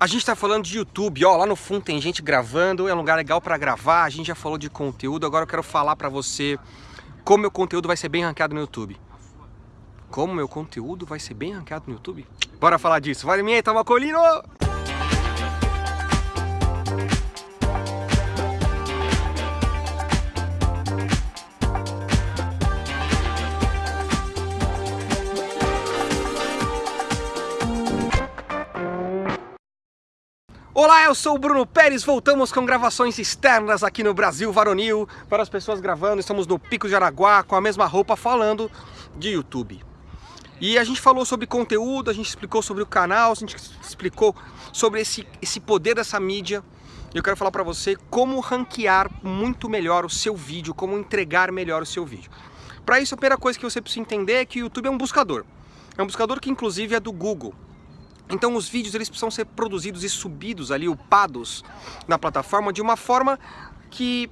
A gente tá falando de YouTube, ó, lá no fundo tem gente gravando, é um lugar legal para gravar, a gente já falou de conteúdo, agora eu quero falar para você como meu conteúdo vai ser bem ranqueado no YouTube. Como meu conteúdo vai ser bem ranqueado no YouTube? Bora falar disso. Vai, minha, tava colino! Olá, eu sou o Bruno Pérez, voltamos com gravações externas aqui no Brasil Varonil, para as pessoas gravando, estamos no Pico de Araguá com a mesma roupa falando de YouTube. E a gente falou sobre conteúdo, a gente explicou sobre o canal, a gente explicou sobre esse, esse poder dessa mídia. Eu quero falar para você como ranquear muito melhor o seu vídeo, como entregar melhor o seu vídeo. Para isso, a primeira coisa que você precisa entender é que o YouTube é um buscador. É um buscador que inclusive é do Google. Então os vídeos eles precisam ser produzidos e subidos ali, upados na plataforma de uma forma que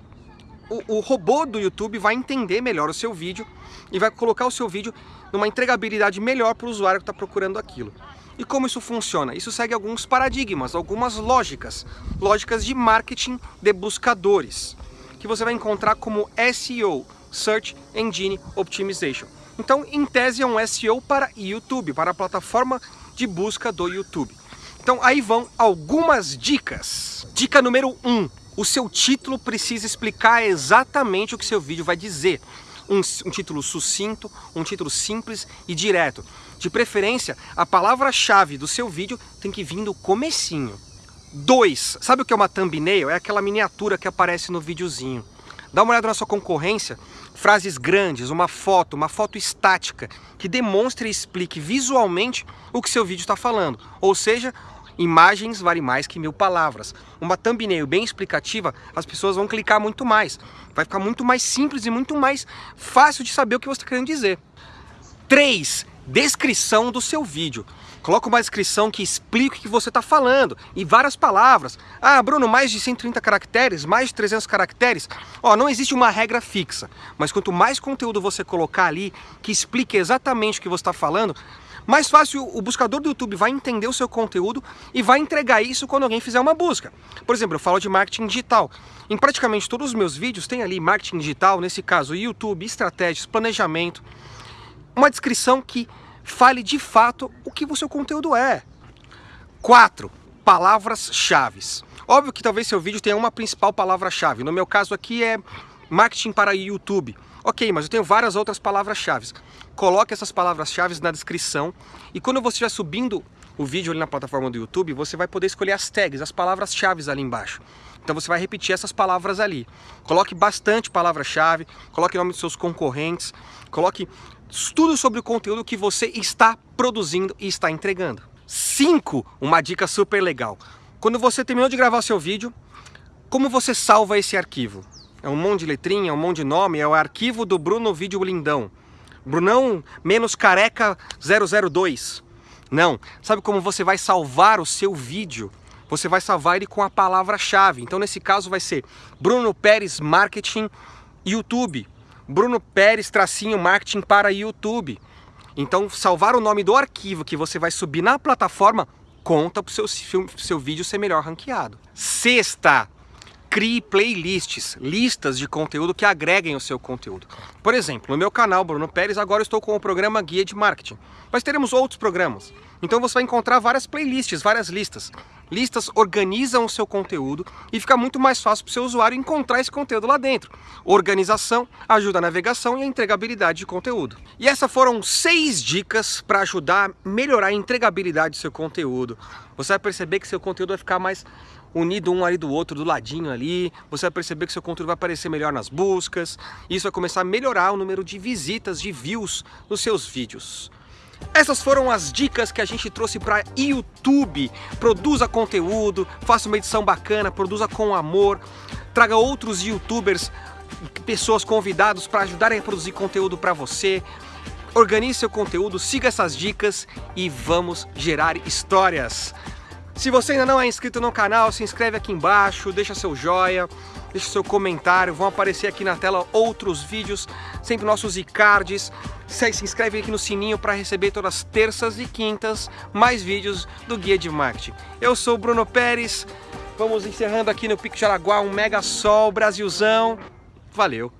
o, o, robô do YouTube vai entender melhor o seu vídeo e vai colocar o seu vídeo numa entregabilidade melhor para o usuário que está procurando aquilo. E como isso funciona? Isso segue alguns paradigmas, algumas lógicas, lógicas de marketing de buscadores, que você vai encontrar como SEO, Search Engine Optimization. Então, em tese, é um SEO para YouTube, para a plataforma de busca do YouTube. Então aí vão algumas dicas. Dica número 1. Um, o seu título precisa explicar exatamente o que seu vídeo vai dizer. Um, um título sucinto, um título simples e direto. De preferência, a palavra-chave do seu vídeo tem que vir do comecinho. 2. Sabe o que é uma thumbnail? É aquela miniatura que aparece no videozinho. Dá uma olhada na sua concorrência, frases grandes, uma foto, uma foto estática, que demonstre e explique visualmente o que seu vídeo está falando. Ou seja, imagens valem mais que mil palavras. Uma thumbnail bem explicativa, as pessoas vão clicar muito mais. Vai ficar muito mais simples e muito mais fácil de saber o que você está querendo dizer. 3. Descrição do seu vídeo. Coloca uma descrição que explique o que você está falando, e várias palavras. Ah, Bruno, mais de 130 caracteres, mais de 300 caracteres. Ó, não existe uma regra fixa, mas quanto mais conteúdo você colocar ali, que explique exatamente o que você está falando, mais fácil o buscador do YouTube vai entender o seu conteúdo e vai entregar isso quando alguém fizer uma busca. Por exemplo, eu falo de marketing digital. Em praticamente todos os meus vídeos tem ali marketing digital, nesse caso YouTube, estratégias, planejamento, uma descrição que fale de fato o que o seu conteúdo é. 4. Palavras-chave. Óbvio que talvez seu vídeo tenha uma principal palavra-chave. No meu caso aqui é marketing para YouTube. Ok, mas eu tenho várias outras palavras-chave. Coloque essas palavras-chave na descrição e quando você estiver subindo o vídeo ali na plataforma do YouTube, você vai poder escolher as tags, as palavras-chave ali embaixo. Então você vai repetir essas palavras ali. Coloque bastante palavra-chave, coloque o nome dos seus concorrentes, coloque tudo sobre o conteúdo que você está produzindo e está entregando. 5. Uma dica super legal. Quando você terminou de gravar seu vídeo, como você salva esse arquivo? É um monte de letrinha, é um monte de nome, é o arquivo do Bruno Vídeo Lindão. Brunão menos careca 002. Não, sabe como você vai salvar o seu vídeo? Você vai salvar ele com a palavra-chave. Então nesse caso vai ser Bruno Pérez Marketing YouTube. Bruno Pérez tracinho marketing para YouTube. Então salvar o nome do arquivo que você vai subir na plataforma conta para o seu, seu vídeo ser melhor ranqueado. Sexta, crie playlists, listas de conteúdo que agreguem o seu conteúdo. Por exemplo, no meu canal Bruno Pérez, agora estou com o programa Guia de Marketing. Mas teremos outros programas. Então você vai encontrar várias playlists, várias listas. Listas organizam o seu conteúdo e fica muito mais fácil para o seu usuário encontrar esse conteúdo lá dentro. Organização ajuda a navegação e a entregabilidade de conteúdo. E essas foram seis dicas para ajudar a melhorar a entregabilidade do seu conteúdo. Você vai perceber que seu conteúdo vai ficar mais unido um ali do outro, do ladinho ali. Você vai perceber que seu conteúdo vai aparecer melhor nas buscas. Isso vai começar a melhorar o número de visitas, de views nos seus vídeos. Essas foram as dicas que a gente trouxe para YouTube. Produza conteúdo, faça uma edição bacana, produza com amor, traga outros youtubers, pessoas convidados para ajudarem a produzir conteúdo para você. Organize seu conteúdo, siga essas dicas e vamos gerar histórias. Se você ainda não é inscrito no canal, se inscreve aqui embaixo, deixa seu joinha, deixa seu comentário, vão aparecer aqui na tela outros vídeos, sempre nossos iCards, se inscreve aqui no sininho para receber todas as terças e quintas mais vídeos do Guia de Marketing. Eu sou o Bruno Pérez, vamos encerrando aqui no Pico de Araguá um mega sol, Brasilzão. Valeu!